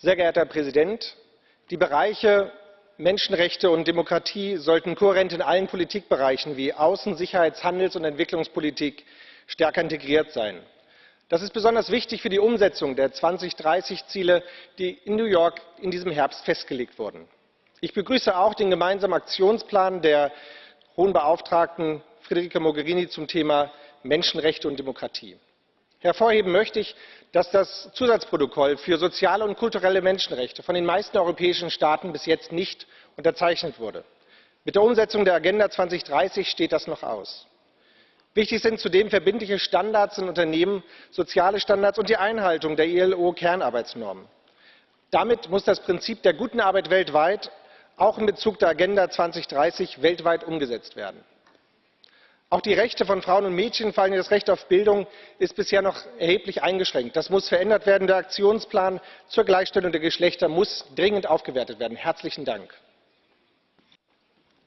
Sehr geehrter Herr Präsident, die Bereiche Menschenrechte und Demokratie sollten kohärent in allen Politikbereichen wie Außen Sicherheits Handels und Entwicklungspolitik stärker integriert sein. Das ist besonders wichtig für die Umsetzung der 2030 Ziele, die in New York in diesem Herbst festgelegt wurden. Ich begrüße auch den gemeinsamen Aktionsplan der Hohen Beauftragten Federica Mogherini zum Thema Menschenrechte und Demokratie. Hervorheben möchte ich, dass das Zusatzprotokoll für soziale und kulturelle Menschenrechte von den meisten europäischen Staaten bis jetzt nicht unterzeichnet wurde. Mit der Umsetzung der Agenda 2030 steht das noch aus. Wichtig sind zudem verbindliche Standards in Unternehmen, soziale Standards und die Einhaltung der ILO-Kernarbeitsnormen. Damit muss das Prinzip der guten Arbeit weltweit auch in Bezug der Agenda 2030 weltweit umgesetzt werden. Auch die Rechte von Frauen und Mädchen, vor allem das Recht auf Bildung, ist bisher noch erheblich eingeschränkt. Das muss verändert werden. Der Aktionsplan zur Gleichstellung der Geschlechter muss dringend aufgewertet werden. Herzlichen Dank.